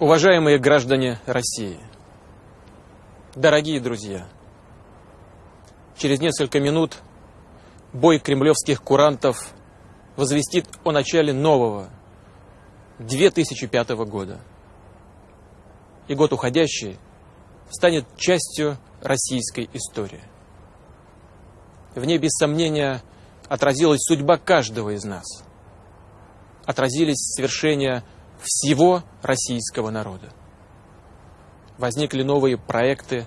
Уважаемые граждане России, дорогие друзья, через несколько минут бой кремлевских курантов возвестит о начале нового 2005 года. И год уходящий станет частью российской истории. В ней, без сомнения, отразилась судьба каждого из нас. Отразились свершения всего российского народа. Возникли новые проекты,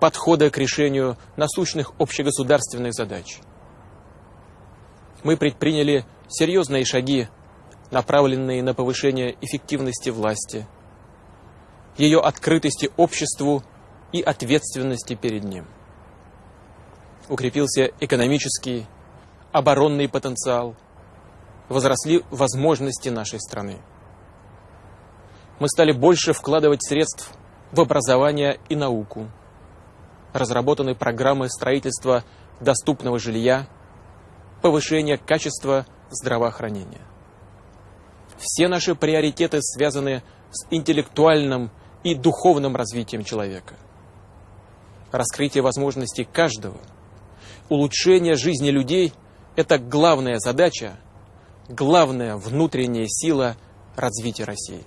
подходы к решению насущных общегосударственных задач. Мы предприняли серьезные шаги, направленные на повышение эффективности власти, ее открытости обществу и ответственности перед ним. Укрепился экономический, оборонный потенциал, возросли возможности нашей страны. Мы стали больше вкладывать средств в образование и науку. Разработаны программы строительства доступного жилья, повышения качества здравоохранения. Все наши приоритеты связаны с интеллектуальным и духовным развитием человека. Раскрытие возможностей каждого, улучшение жизни людей – это главная задача, главная внутренняя сила развития России.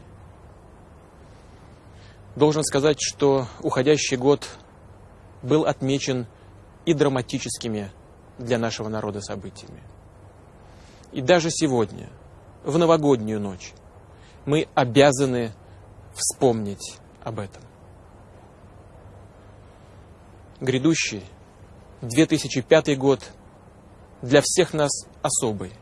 Должен сказать, что уходящий год был отмечен и драматическими для нашего народа событиями. И даже сегодня, в новогоднюю ночь, мы обязаны вспомнить об этом. Грядущий 2005 год для всех нас особый.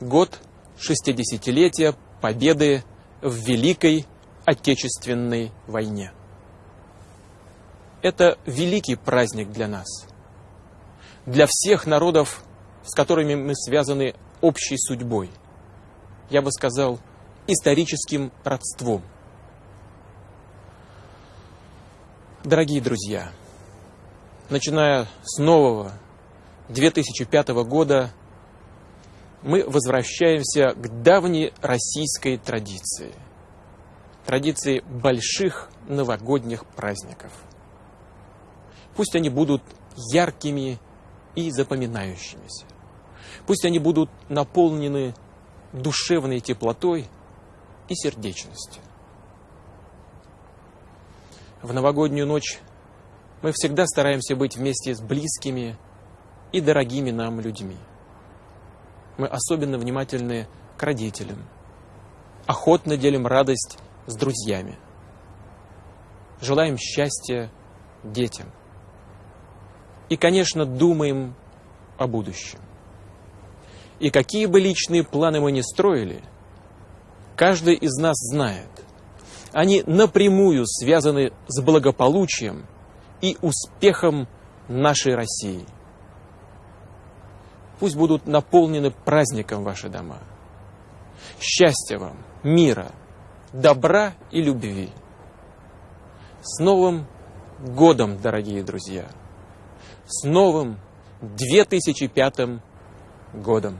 Год 60-летия победы в Великой Отечественной войне. Это великий праздник для нас, для всех народов, с которыми мы связаны общей судьбой. Я бы сказал, историческим родством. Дорогие друзья, начиная с нового 2005 года, мы возвращаемся к давней российской традиции – традиции больших новогодних праздников. Пусть они будут яркими и запоминающимися. Пусть они будут наполнены душевной теплотой и сердечностью. В новогоднюю ночь мы всегда стараемся быть вместе с близкими и дорогими нам людьми. Мы особенно внимательны к родителям, охотно делим радость с друзьями. Желаем счастья детям. И, конечно, думаем о будущем. И какие бы личные планы мы ни строили, каждый из нас знает, они напрямую связаны с благополучием и успехом нашей России. Пусть будут наполнены праздником ваши дома. Счастья вам, мира, добра и любви. С Новым годом, дорогие друзья! С новым 2005 годом!